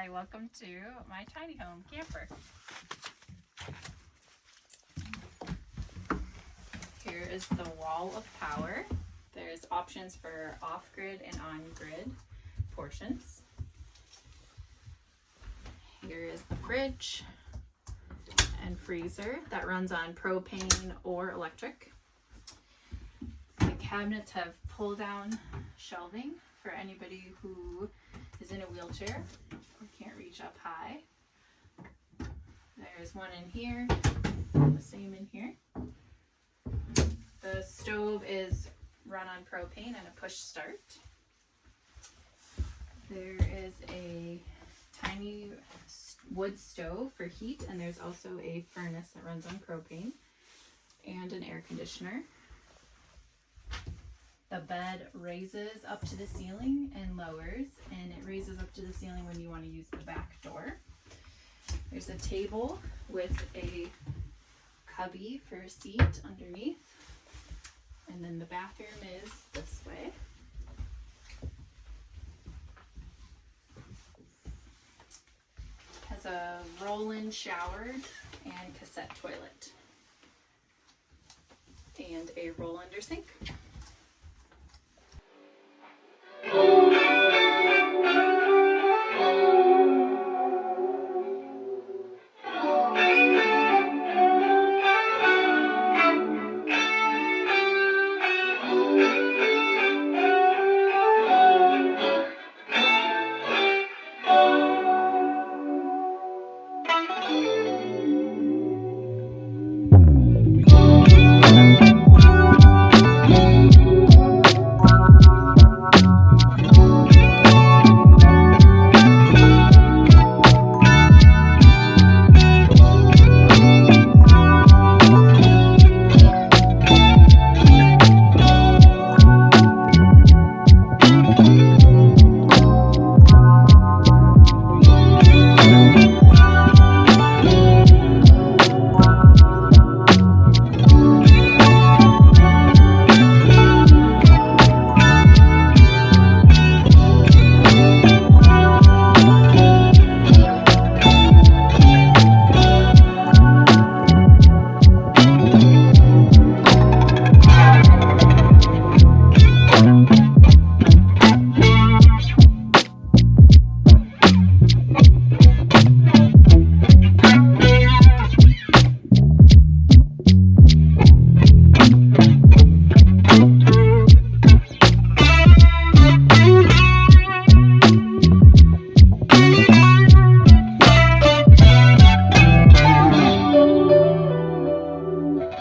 Hi, welcome to my tiny home camper. Here is the wall of power. There's options for off-grid and on-grid portions. Here is the fridge and freezer that runs on propane or electric. The cabinets have pull-down shelving for anybody who is in a wheelchair can't reach up high. There's one in here, the same in here. The stove is run on propane and a push start. There is a tiny wood stove for heat, and there's also a furnace that runs on propane and an air conditioner. The bed raises up to the ceiling and lowers, and it raises up to the ceiling when you want to use the back door. There's a table with a cubby for a seat underneath. And then the bathroom is this way. Has a roll-in shower and cassette toilet. And a roll-under sink.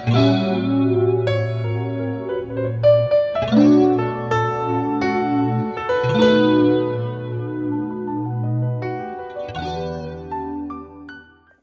Música